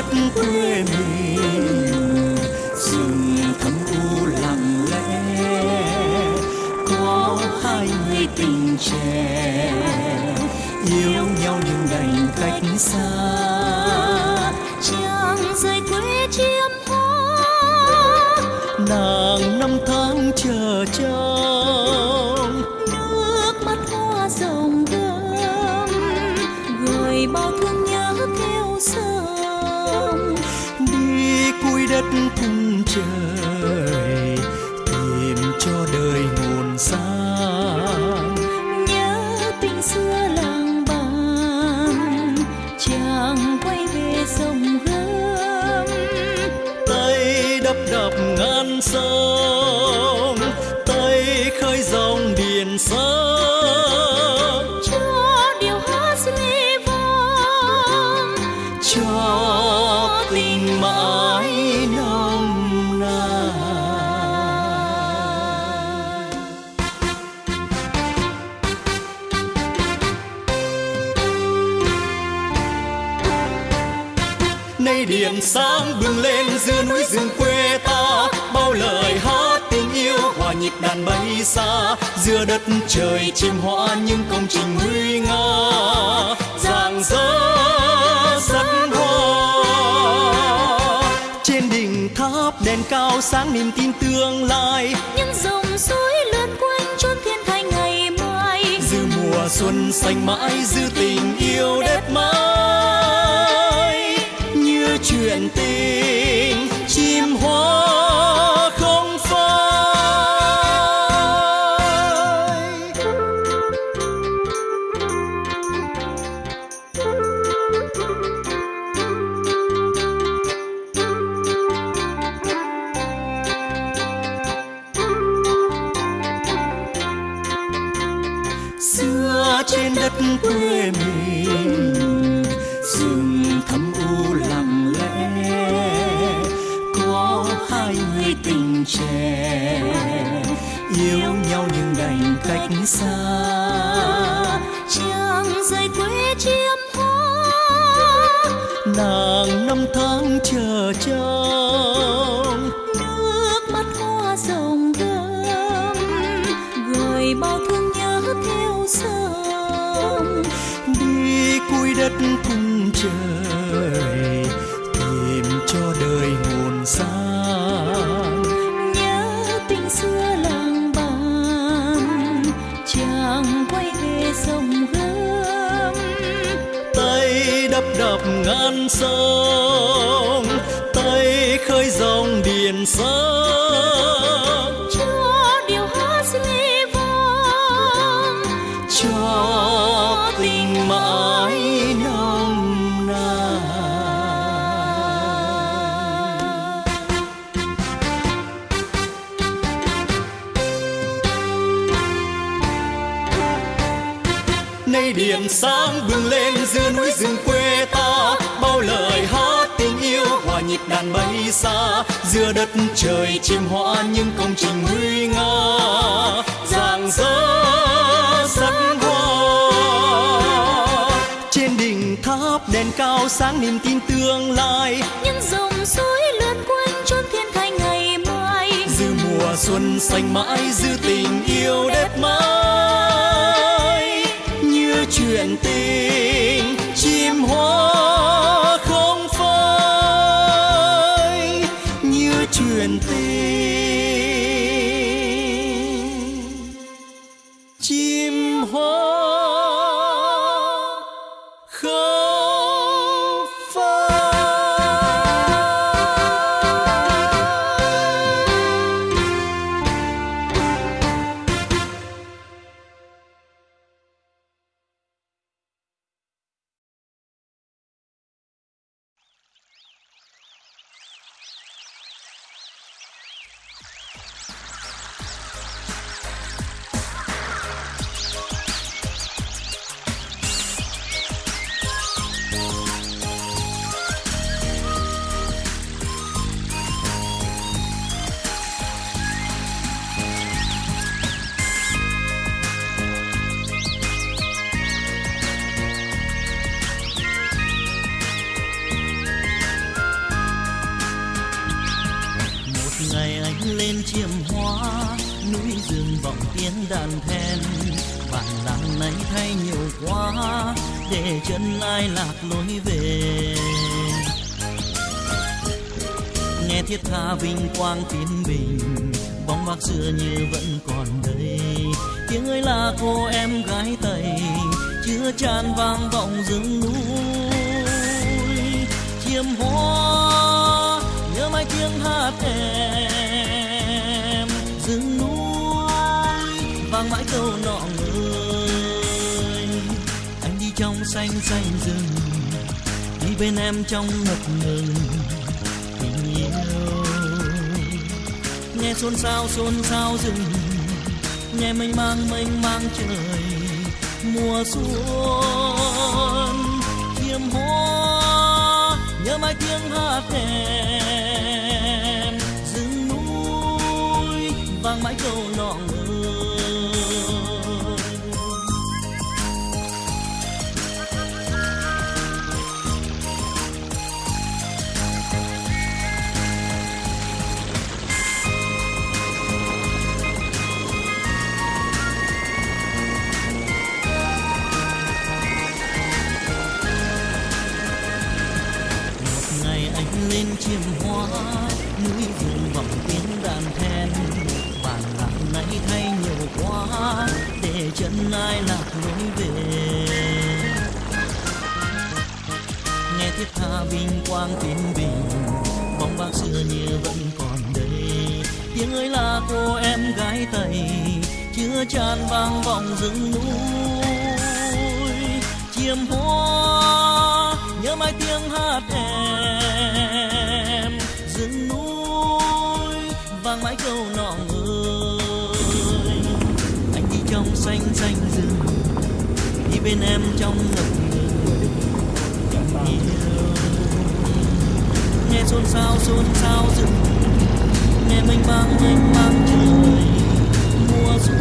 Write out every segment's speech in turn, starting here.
đất quê mình. Rừng thâm u lặng lẽ, có hai người tình trẻ. Yêu nhau nhưng đành cách xa chàng rời quê chiêm hoa. Nàng năm tháng chờ chờ xa giữa đất trời chim hoa những công trình nguy nga. Rạng rỡ sắc hoa. Trên đỉnh tháp đèn cao sáng niềm tin tương lai. Những dòng suối lượn quanh chốn thiên thành ngày mai. Dư mùa xuân xanh mãi dư tình yêu đẹp mãi. Như chuyện tình yêu nhau nhưng đành cách xa. Chàng rời quê chiêm hoa, nàng năm tháng chờ trông. Nước mắt hoa rồng gươm gửi bao thương nhớ theo sông đi cuối đất cùng trời sông tay khơi dòng điền sông cho điều hát ly vang. Cho tình mãi nồng nàn. Nay điện sáng bừng lên giữa núi rừng quê nhịp đàn bay xa giữa đất trời chim hoa những công trình nguy nga. Rạng rỡ sắc hoa trên đỉnh tháp đèn cao sáng niềm tin tương lai. Những dòng suối lượn quanh chốn thiên thành ngày mai. Dư mùa xuân xanh mãi dư tình yêu đẹp mãi. Như chuyện tình chim hoa đàn then. Bản làng này thay nhiều quá, để chân ai lạc lối về. Nghe thiết tha vinh quang tiến bình, bóng bác xưa như vẫn còn đây. Tiếng ơi là cô em gái tây chưa tràn vang vọng rừng núi. Chiêm hoa nhớ mãi tiếng hát em. Rừng núi vang mãi câu nọ người. Anh đi trong xanh xanh rừng, đi bên em trong ngập ngừng. Tình yêu. Nghe xôn xao xôn xao rừng, nghe mênh mang mênh mang trời, mùa xuân. Chiêm hoa nhớ mãi tiếng hát em rừng núi, vang mãi câu nọ người thiết tha vinh quang tiến bình. Bóng bác xưa như vẫn còn đây. Tiếng ơi là cô em gái tây chưa tràn vang vọng rừng núi. Chiêm hoa, nhớ mãi tiếng hát em. Rừng núi, vang mãi câu nọ ơi anh đi trong xanh xanh rừng, đi bên em trong ngập ngừng nghe xôn xao xôn xao rừng. Nghe mênh mang mênh mang trời mùa xuân.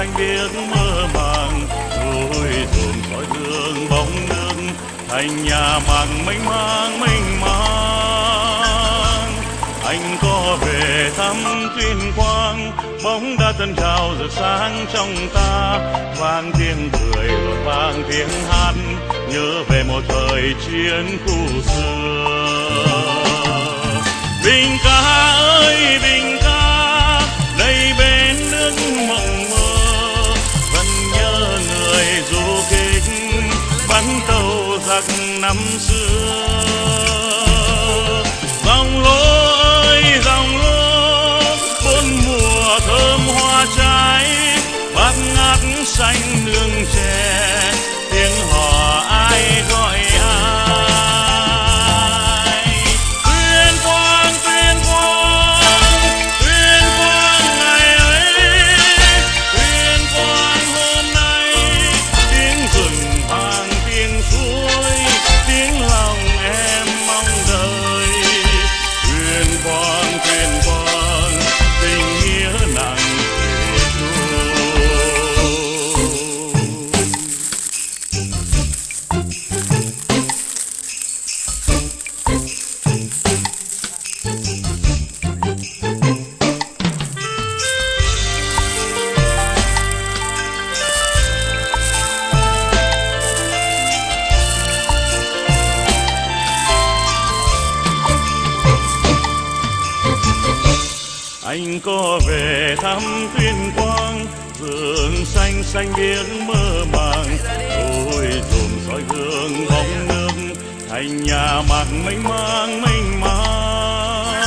Xanh biếc mơ màng, núi dồn soi hương bóng nước, thành nhà màng mênh mang mênh mang. Anh có về thăm tuyên quang, bóng đã tân trào rực sáng trong ta. Vang tiếng cười và vang tiếng hát, nhớ về một thời chiến khu xưa. Bình ca ơi bình ca, đây bên nước mộng tàu giặc năm xưa. Dòng lô ơi anh có về thăm tuyên quang, vườn xanh xanh biếc mơ màng. Tôi dùm soi gương bóng nước, thành nhà mạc mênh mang mênh mang.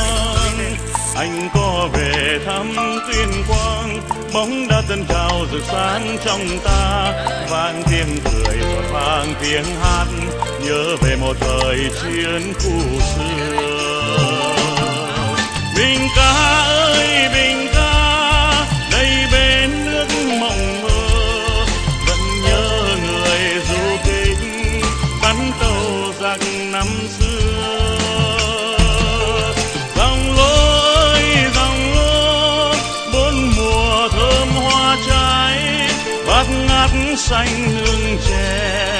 Anh có về thăm tuyên quang, bóng đã tân trào rực sáng trong ta. Vang tiếng cười và vang tiếng hát, nhớ về một thời chiến khu xưa. Mình ca ơi! Xanh nương tre